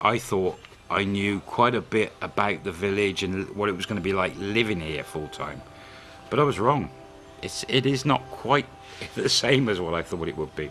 I thought I knew quite a bit about the village and what it was going to be like living here full time. But I was wrong. It's, it is not quite the same as what I thought it would be.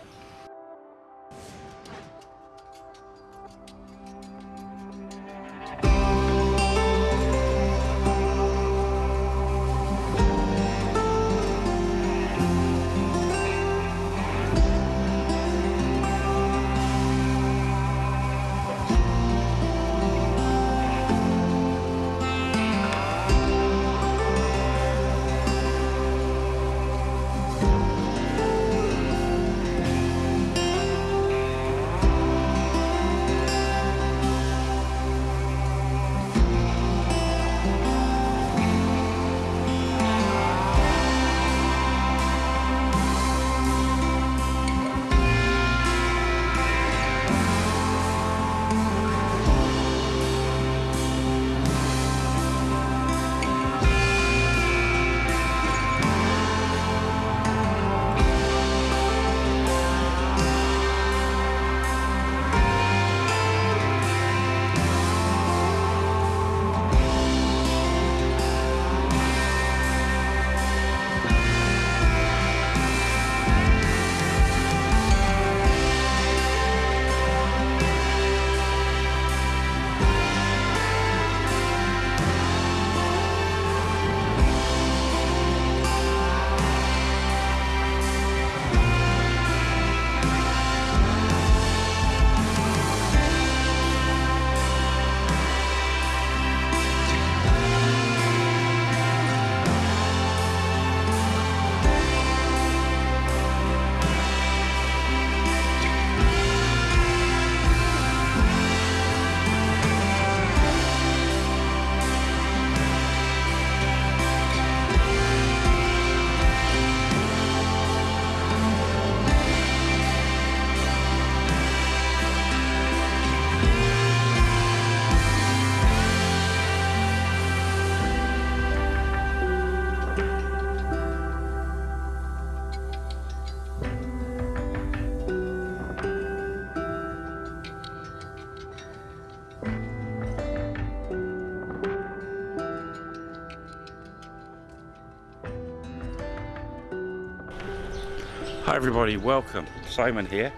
Everybody, welcome. Simon here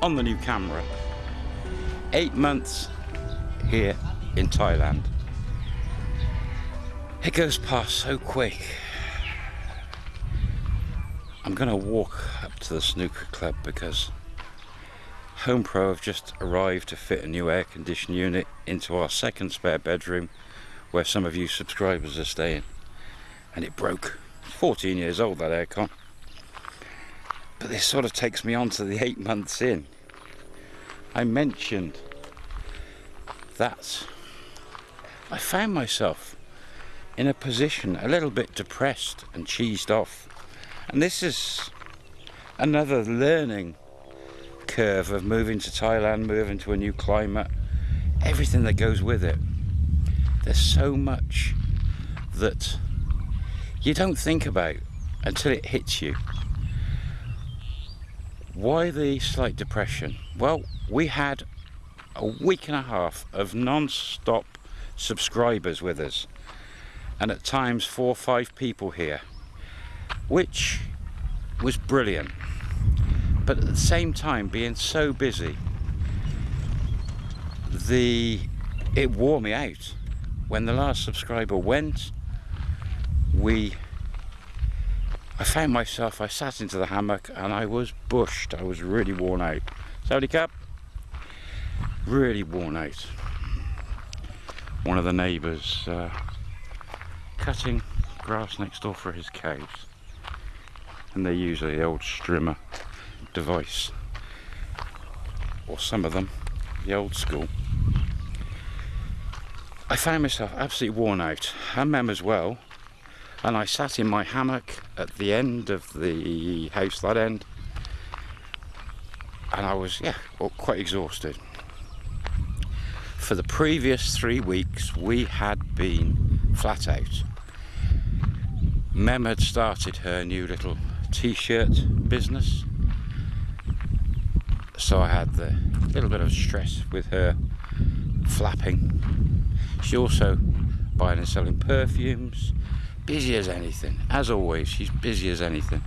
on the new camera. Eight months here in Thailand. It goes past so quick. I'm gonna walk up to the snooker club because Home Pro have just arrived to fit a new air conditioning unit into our second spare bedroom where some of you subscribers are staying. And it broke. 14 years old that aircon. But this sort of takes me on to the eight months in. I mentioned that I found myself in a position a little bit depressed and cheesed off. And this is another learning curve of moving to Thailand, moving to a new climate, everything that goes with it. There's so much that you don't think about until it hits you. Why the slight depression? Well, we had a week and a half of non-stop subscribers with us and at times four or five people here which was brilliant but at the same time being so busy the it wore me out when the last subscriber went we I found myself, I sat into the hammock and I was bushed. I was really worn out. Sawadee krap, really worn out. One of the neighbours uh, cutting grass next door for his cows. And they use the old strimmer device. Or some of them, the old school. I found myself absolutely worn out. And Mem as well and I sat in my hammock at the end of the house that end and I was yeah quite exhausted for the previous three weeks we had been flat out Mem had started her new little t-shirt business so I had the little bit of stress with her flapping. she also buying and selling perfumes. Busy as anything. As always, she's busy as anything.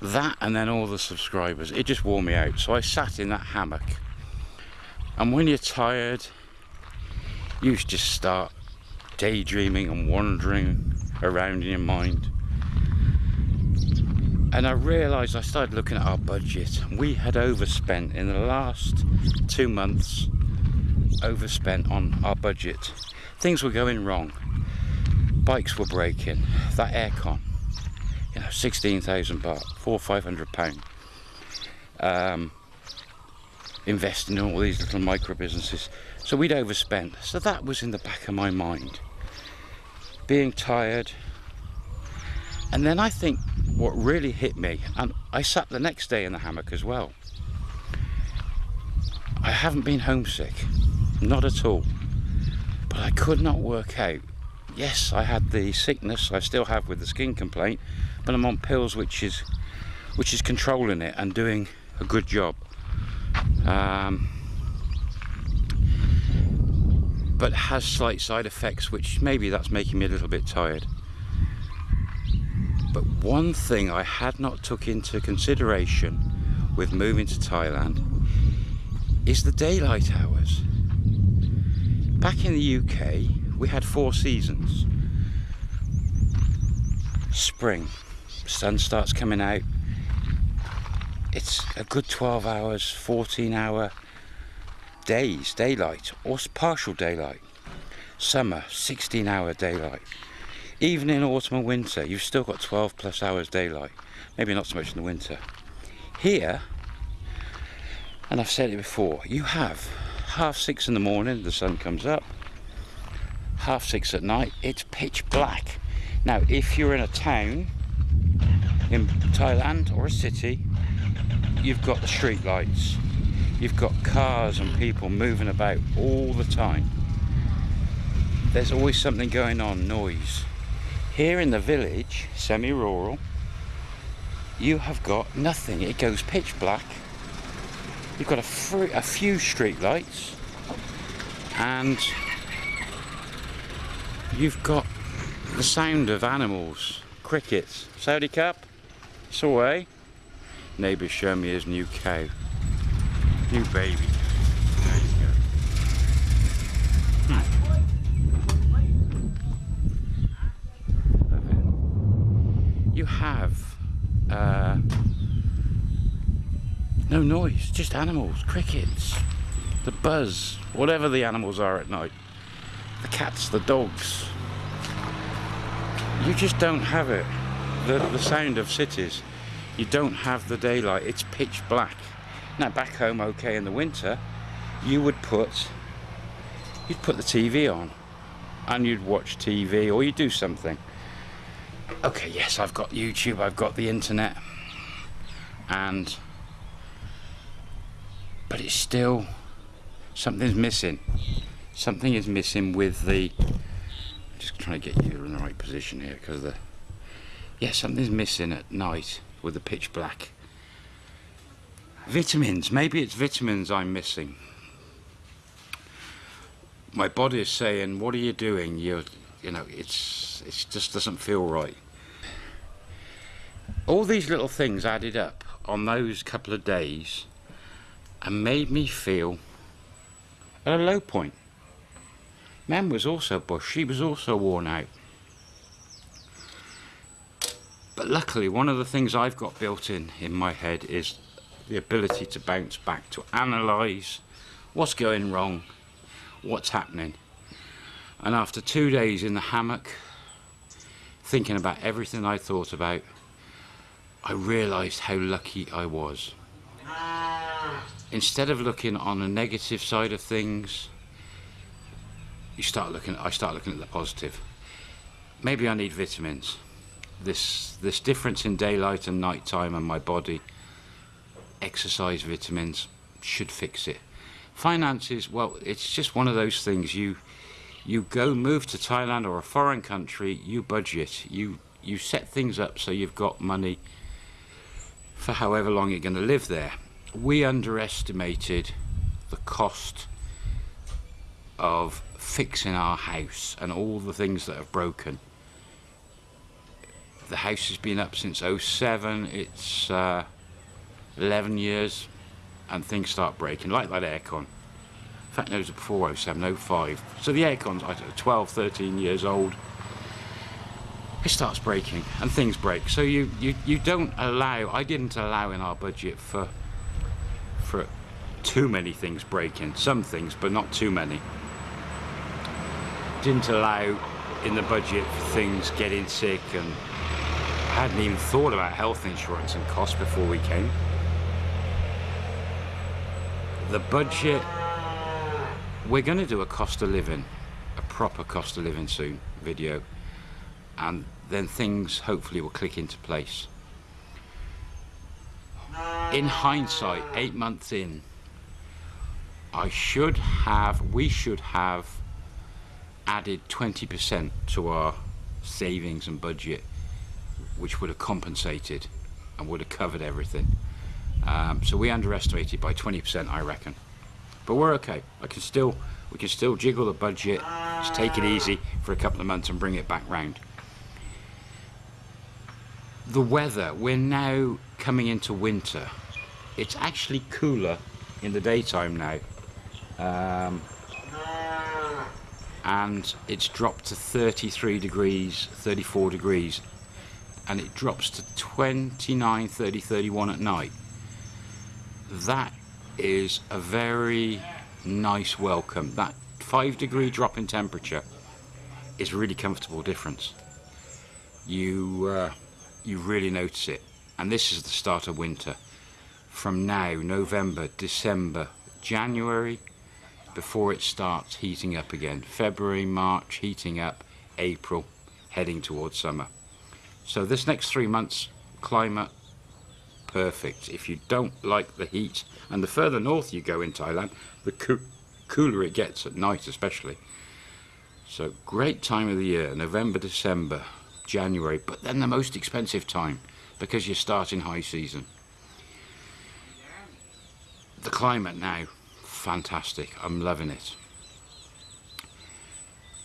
That and then all the subscribers, it just wore me out. So I sat in that hammock. And when you're tired, you just start daydreaming and wandering around in your mind. And I realised I started looking at our budget. We had overspent in the last two months, overspent on our budget. Things were going wrong. Bikes were breaking. That aircon, you know, 16,000 baht, four, five hundred pound. Um, investing in all these little micro businesses. So we'd overspent. So that was in the back of my mind. Being tired. And then I think what really hit me, and I sat the next day in the hammock as well. I haven't been homesick, not at all. But I could not work out. Yes, I had the sickness I still have with the skin complaint, but I'm on pills which is which is controlling it and doing a good job. Um, but has slight side effects which maybe that's making me a little bit tired but one thing I had not took into consideration with moving to Thailand is the daylight hours back in the UK we had four seasons. Spring. Sun starts coming out. It's a good 12 hours 14 hour days daylight or partial daylight. Summer 16 hour daylight. Even in autumn and winter. You've still got 12 plus hours daylight. Maybe not so much in the winter. Here and I've said it before you have half six in the morning the sun comes up half six at night it's pitch black now if you're in a town in Thailand or a city you've got the street lights you've got cars and people moving about all the time. There's always something going on, noise. Here in the village, semi-rural, you have got nothing. It goes pitch black. You've got a, a few street lights and you've got the sound of animals, crickets. Sawadee krap, it's away. Neighbour's showing me his new cow. New baby. There you go. Hmm. You have uh, no noise, just animals, crickets, the buzz, whatever the animals are at night. Cats, the dogs. You just don't have it. The, the sound of cities. You don't have the daylight. It's pitch black. Now back home, okay, in the winter, you would put you'd put the TV on and you'd watch TV or you do something. Okay, yes, I've got YouTube, I've got the internet, and but it's still something's missing. Something is missing with the. I'm just trying to get you in the right position here because the yeah something's missing at night with the pitch black. Vitamins, maybe it's vitamins I'm missing. My body is saying, what are you doing? You, you know, it's, it just doesn't feel right. All these little things added up on those couple of days and made me feel at a low point. Mem was also bush, she was also worn out. But luckily, one of the things I've got built in in my head is the ability to bounce back, to analyse what's going wrong, what's happening. And after two days in the hammock, thinking about everything I thought about, I realised how lucky I was. Instead of looking on the negative side of things, you start looking. I start looking at the positive. Maybe I need vitamins. This this difference in daylight and nighttime and my body exercise vitamins should fix it. Finances, well, it's just one of those things. You you go move to Thailand or a foreign country, you budget, you you set things up so you've got money for however long you're going to live there. We underestimated the cost of fixing our house and all the things that have broken. The house has been up since 07, it's uh, 11 years and things start breaking, like that aircon. In fact, no, it was before 07, 05. So the aircon's I don't know, 12, 13 years old. It starts breaking and things break. So you, you, you don't allow, I didn't allow in our budget for, for too many things breaking. Some things, but not too many. Didn't allow in the budget for things getting sick and I hadn't even thought about health insurance and costs before we came. The budget, we're going to do a cost of living, a proper cost of living soon video and then things hopefully will click into place. In hindsight, eight months in, I should have, we should have added 20% to our savings and budget, which would have compensated and would have covered everything. Um, so we underestimated by 20%, I reckon. But we're okay. I can still, we can still jiggle the budget, just take it easy for a couple of months and bring it back round the weather, we're now coming into winter. It's actually cooler in the daytime now. Um, and it's dropped to 33 degrees, 34 degrees. And it drops to 29, 30, 31 at night. That is a very nice welcome. That five degree drop in temperature is a really comfortable difference. You uh, you really notice it. And this is the start of winter. From now, November, December, January, before it starts heating up again. February, March, heating up, April, heading towards summer. So this next three months, climate, perfect. If you don't like the heat, and the further north you go in Thailand, the co cooler it gets at night especially. So great time of the year, November, December, January, but then the most expensive time because you're starting high season. The climate now, fantastic. I'm loving it.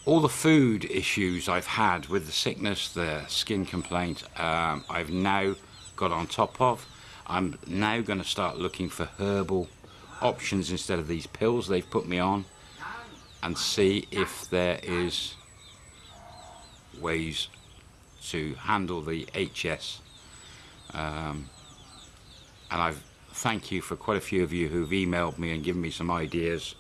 All the food issues I've had with the sickness, the skin complaint, um, I've now got on top of. I'm now going to start looking for herbal options instead of these pills they've put me on and see if there is ways to handle the HS. Um, and I thank you for quite a few of you who've emailed me and given me some ideas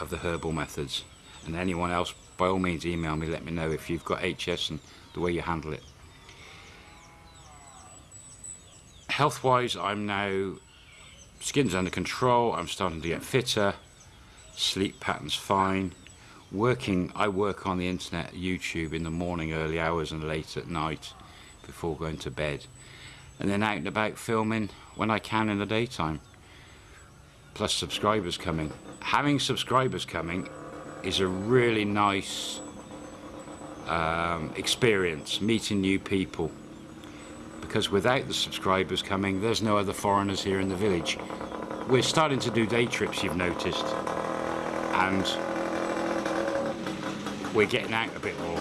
of the herbal methods. And anyone else, by all means, email me, let me know if you've got HS and the way you handle it. Health-wise, I'm now, skin's under control, I'm starting to get fitter, sleep pattern's fine, working I work on the internet YouTube in the morning early hours and late at night before going to bed and then out and about filming when I can in the daytime. Plus subscribers coming. Having subscribers coming is a really nice um, experience meeting new people. Because without the subscribers coming there's no other foreigners here in the village. We're starting to do day trips you've noticed. And we're getting out a bit more.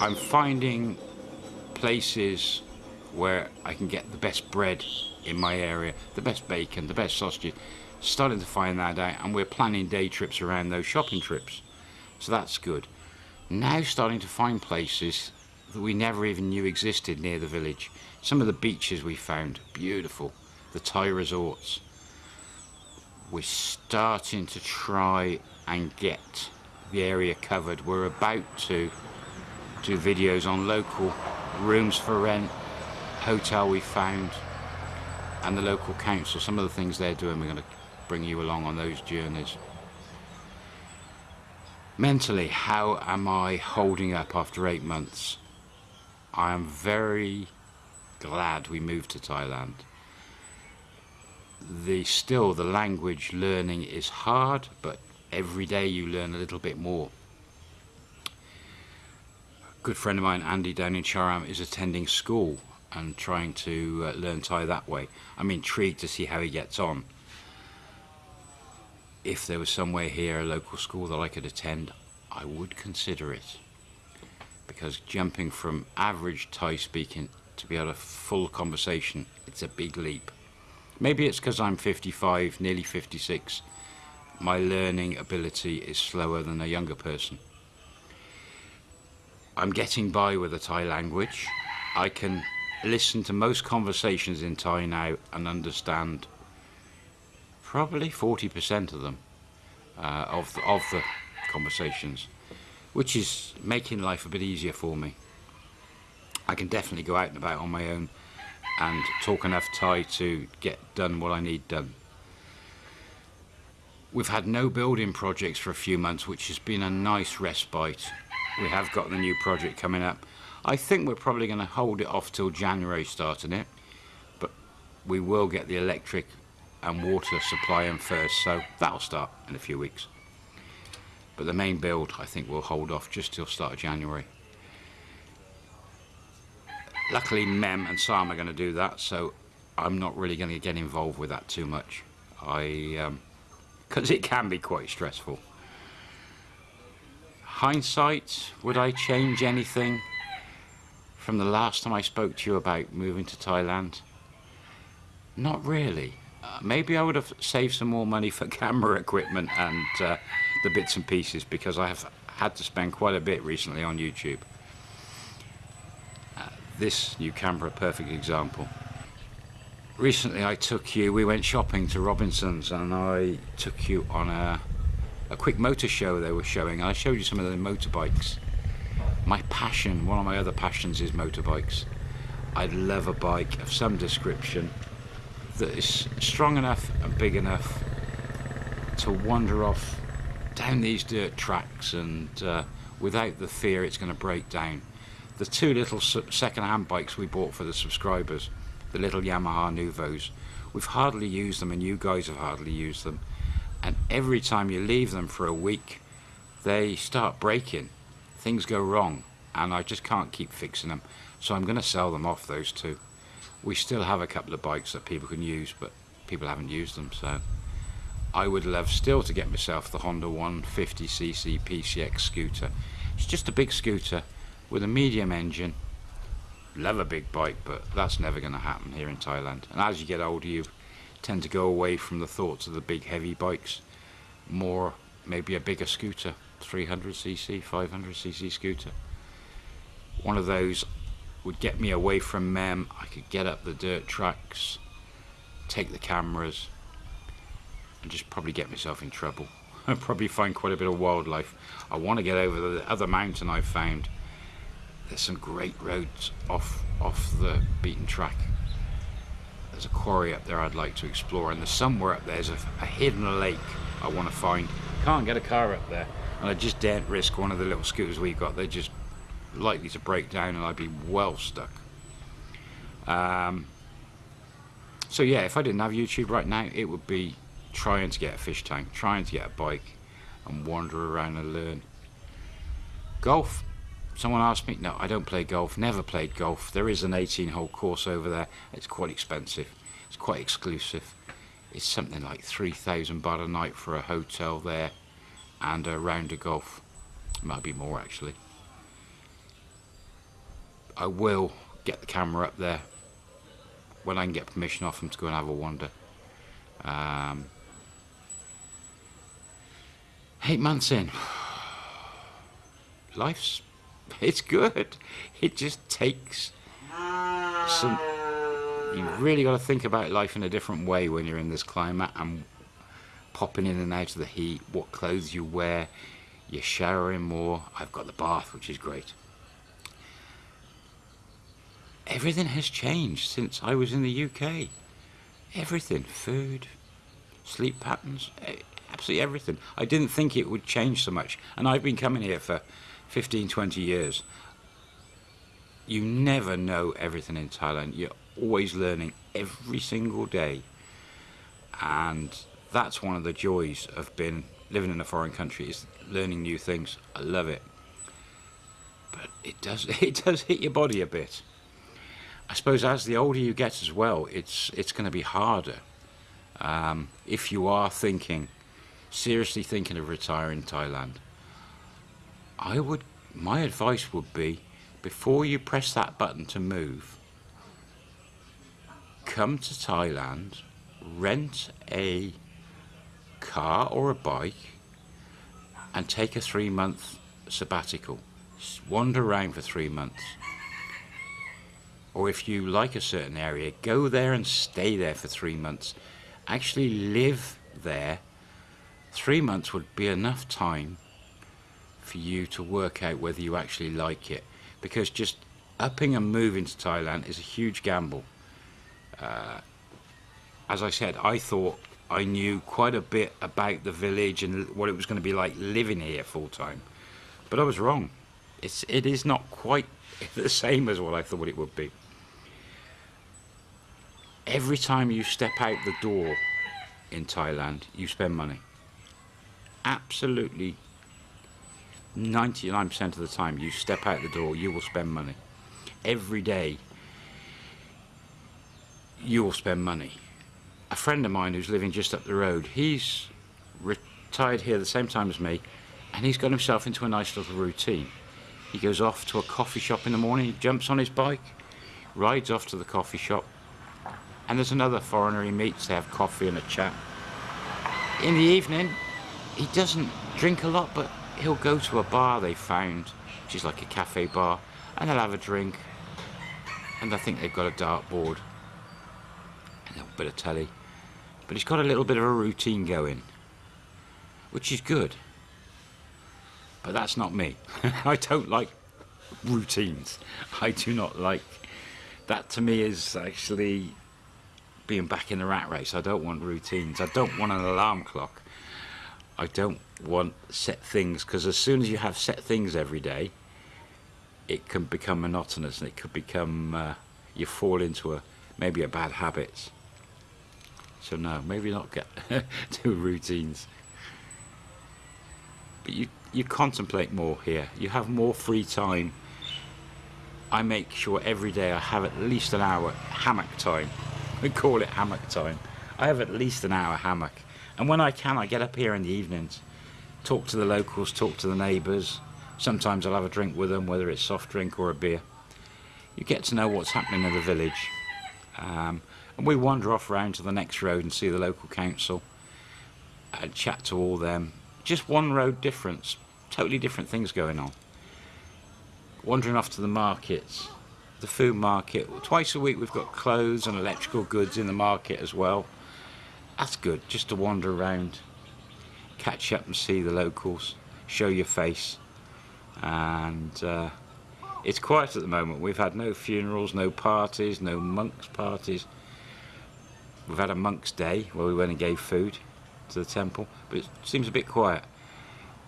I'm finding places where I can get the best bread in my area, the best bacon, the best sausages. Starting to find that out and we're planning day trips around those shopping trips. So that's good. Now starting to find places that we never even knew existed near the village. Some of the beaches we found, beautiful. The Thai resorts. We're starting to try and get the area covered. We're about to do videos on local rooms for rent, hotel we found, and the local council. Some of the things they're doing, we're going to bring you along on those journeys. Mentally, how am I holding up after eight months? I am very glad we moved to Thailand. The still the language learning is hard, but every day you learn a little bit more. Good friend of mine, Andy, down in Cha-am, is attending school and trying to uh, learn Thai that way. I'm intrigued to see how he gets on. if there was somewhere here, a local school that I could attend, I would consider it. Because jumping from average Thai speaking to be able to full conversation, it's a big leap. Maybe it's because I'm 55, nearly 56. My learning ability is slower than a younger person. I'm getting by with the Thai language. I can listen to most conversations in Thai now and understand probably 40% of them, uh, of, the, of the conversations, which is making life a bit easier for me. I can definitely go out and about on my own and talk enough Thai to get done what I need done. We've had no building projects for a few months, which has been a nice respite we have got the new project coming up. I think we're probably going to hold it off till January starting it, but we will get the electric and water supply in first, so that'll start in a few weeks. But the main build, I think we'll hold off just till start of January. Luckily, Mem and Sam are going to do that, so I'm not really going to get involved with that too much. I, because um, it can be quite stressful hindsight, would I change anything from the last time I spoke to you about moving to Thailand? Not really. Uh, maybe I would have saved some more money for camera equipment and uh, the bits and pieces because I have had to spend quite a bit recently on YouTube. Uh, this new camera, perfect example. Recently I took you, we went shopping to Robinson's and I took you on a a quick motor show they were showing. And I showed you some of the motorbikes. My passion, one of my other passions is motorbikes. I'd love a bike of some description that is strong enough and big enough to wander off down these dirt tracks and uh, without the fear it's going to break down. The two little second-hand bikes we bought for the subscribers, the little Yamaha Nouvos, we've hardly used them and you guys have hardly used them and every time you leave them for a week they start breaking. Things go wrong and I just can't keep fixing them. So I'm going to sell them off those two. We still have a couple of bikes that people can use but people haven't used them so. I would love still to get myself the Honda 150cc PCX scooter. It's just a big scooter with a medium engine. Love a big bike but that's never going to happen here in Thailand. And as you get older you tend to go away from the thoughts of the big heavy bikes. More maybe a bigger scooter 300cc 500cc scooter. One of those would get me away from Mem I could get up the dirt tracks take the cameras and just probably get myself in trouble. I'd probably find quite a bit of wildlife. I want to get over the other mountain I've found. There's some great roads off off the beaten track there's a quarry up there I'd like to explore and there's somewhere up there's a, a hidden lake I want to find. Can't get a car up there and I just daren't risk one of the little scooters we've got. They're just likely to break down and I'd be well stuck. Um, so yeah if I didn't have YouTube right now it would be trying to get a fish tank trying to get a bike and wander around and learn golf Someone asked me, no, I don't play golf, never played golf. There is an 18 hole course over there. It's quite expensive. It's quite exclusive. It's something like 3,000 baht a night for a hotel there and a round of golf. Might be more actually. I will get the camera up there when I can get permission off them to go and have a wander. Um, eight months in. Life's it's good. It just takes some. You've really got to think about life in a different way when you're in this climate and popping in and out of the heat, what clothes you wear, you're showering more. I've got the bath, which is great. Everything has changed since I was in the UK. Everything. Food, sleep patterns, eh, absolutely everything. I didn't think it would change so much. And I've been coming here for 15, 20 years, you never know everything in Thailand. You're always learning every single day. And that's one of the joys of being living in a foreign country is learning new things. I love it. But it does it does hit your body a bit. I suppose as the older you get as well, it's it's going to be harder. Um, if you are thinking seriously thinking of retiring Thailand, I would, my advice would be, before you press that button to move, come to Thailand, rent a car or a bike, and take a three month sabbatical. Wander around for three months. Or if you like a certain area, go there and stay there for three months. Actually live there. Three months would be enough time for you to work out whether you actually like it. Because just upping and moving to Thailand is a huge gamble. Uh, as I said, I thought I knew quite a bit about the village and what it was going to be like living here full time. But I was wrong. It's, it is not quite the same as what I thought it would be. Every time you step out the door in Thailand, you spend money. Absolutely 99% of the time you step out the door, you will spend money. Every day, you will spend money. A friend of mine who's living just up the road, he's retired here the same time as me, and he's got himself into a nice little routine. He goes off to a coffee shop in the morning, he jumps on his bike, rides off to the coffee shop, and there's another foreigner he meets, they have coffee and a chat. In the evening, he doesn't drink a lot, but he'll go to a bar they found, which is like a cafe bar, and they'll have a drink. And I think they've got a dartboard and a bit of telly. But he's got a little bit of a routine going, which is good. But that's not me. I don't like routines. I do not like that to me is actually being back in the rat race. I don't want routines. I don't want an alarm clock. I don't want set things because as soon as you have set things every day, it can become monotonous and it could become uh, you fall into a maybe a bad habit. So no, maybe not get do routines. But you you contemplate more here. You have more free time. I make sure every day I have at least an hour hammock time. We call it hammock time. I have at least an hour hammock and when I can, I get up here in the evenings, talk to the locals, talk to the neighbours. Sometimes I'll have a drink with them, whether it's soft drink or a beer. You get to know what's happening in the village. Um, and we wander off round to the next road and see the local council and chat to all them. Just one road difference, totally different things going on. Wandering off to the markets, the food market. Twice a week we've got clothes and electrical goods in the market as well that's good just to wander around catch up and see the locals show your face. And uh, it's quiet at the moment. We've had no funerals no parties no monks parties. We've had a monk's day where we went and gave food to the temple but it seems a bit quiet.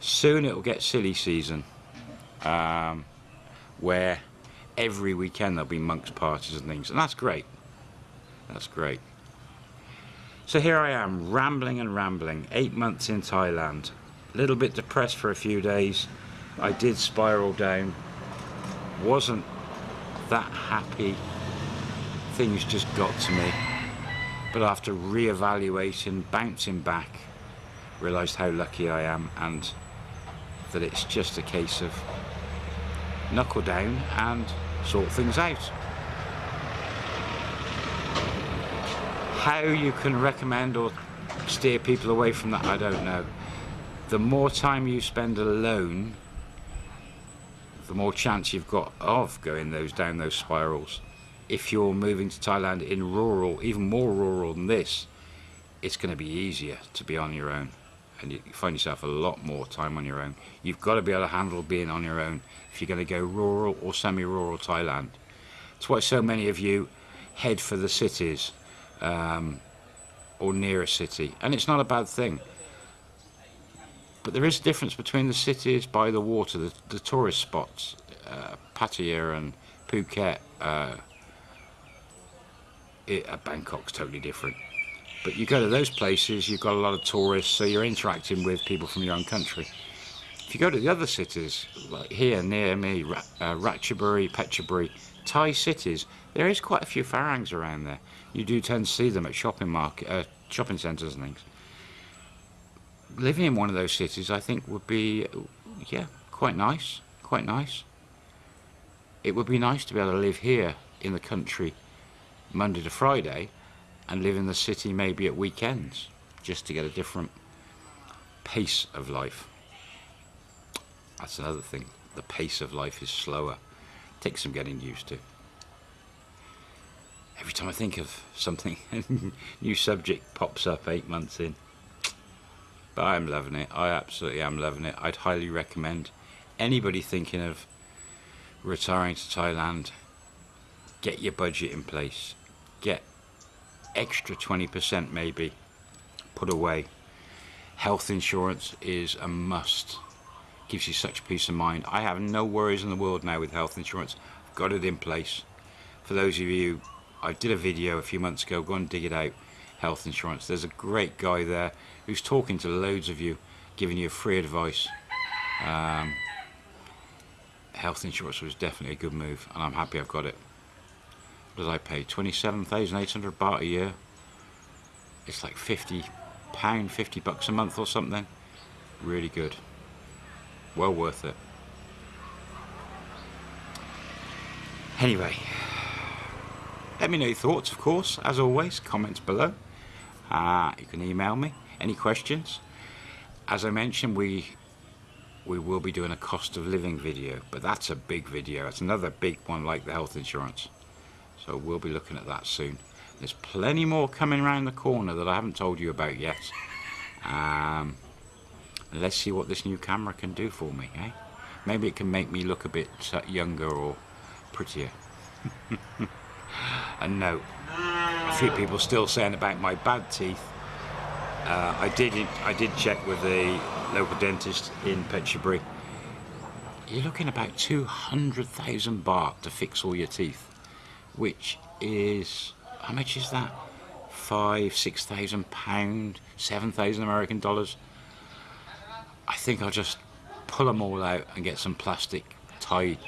Soon it'll get silly season um, where every weekend there'll be monks parties and things and that's great. That's great so here I am, rambling and rambling, eight months in Thailand. A little bit depressed for a few days. I did spiral down. Wasn't that happy. Things just got to me. But after re-evaluating, bouncing back, realised how lucky I am and that it's just a case of knuckle down and sort things out. How you can recommend or steer people away from that, I don't know. The more time you spend alone, the more chance you've got of going those down those spirals. If you're moving to Thailand in rural, even more rural than this, it's going to be easier to be on your own and you find yourself a lot more time on your own. You've got to be able to handle being on your own if you're going to go rural or semi-rural Thailand. That's why so many of you head for the cities um, or near a city. And it's not a bad thing. But there is a difference between the cities by the water, the, the tourist spots, uh, Pattaya and Phuket. Uh, it, uh, Bangkok's totally different. But you go to those places, you've got a lot of tourists, so you're interacting with people from your own country. If you go to the other cities, like here near me, uh, Ratchaburi, Phetchaburi, Thai cities, there is quite a few Farangs around there. You do tend to see them at shopping market, uh, shopping centres and things. living in one of those cities, I think, would be, yeah, quite nice. Quite nice. It would be nice to be able to live here in the country Monday to Friday and live in the city maybe at weekends just to get a different pace of life. That's another thing. The pace of life is slower. It Takes some getting used to. Every time I think of something, a new subject pops up eight months in. But I'm loving it. I absolutely am loving it. I'd highly recommend anybody thinking of retiring to Thailand, get your budget in place. Get extra 20% maybe put away. Health insurance is a must. Gives you such peace of mind. I have no worries in the world now with health insurance. I've got it in place. For those of you, I did a video a few months ago, go and dig it out, health insurance. There's a great guy there who's talking to loads of you, giving you free advice. Um, health insurance was definitely a good move and I'm happy I've got it. What did I pay? 27,800 baht a year. It's like 50 pound, 50 bucks a month or something. Really good. Well worth it. Anyway, let me know your thoughts, of course, as always, comments below. Uh, you can email me, any questions. As I mentioned, we we will be doing a cost of living video, but that's a big video. It's another big one like the health insurance. So we'll be looking at that soon. There's plenty more coming around the corner that I haven't told you about yet. Um, let's see what this new camera can do for me, eh? Maybe it can make me look a bit uh, younger or prettier. and no, a few people still saying about my bad teeth. Uh, I did I did check with the local dentist in Phetchaburi. You're looking about 200,000 baht to fix all your teeth which is how much is that? Five, six thousand pound, seven thousand American dollars. I think I'll just pull them all out and get some plastic tied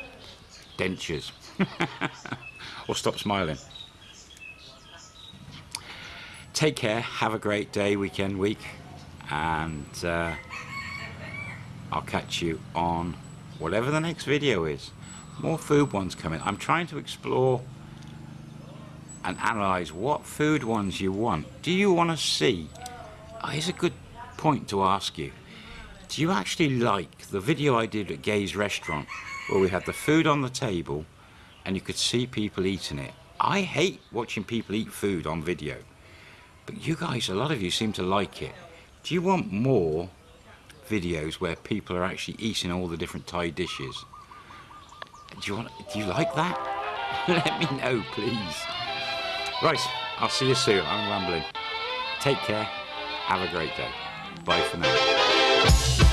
dentures. or stop smiling. Take care, have a great day, weekend, week, and uh, I'll catch you on whatever the next video is. More food ones coming. I'm trying to explore and analyze what food ones you want. Do you want to see? Oh, here's a good point to ask you. Do you actually like the video I did at Gay's restaurant where we had the food on the table and you could see people eating it? I hate watching people eat food on video, but you guys, a lot of you seem to like it. Do you want more videos where people are actually eating all the different Thai dishes? Do you want? Do you like that? Let me know, please. Right, I'll see you soon. I'm rambling. Take care. Have a great day. Bye for now.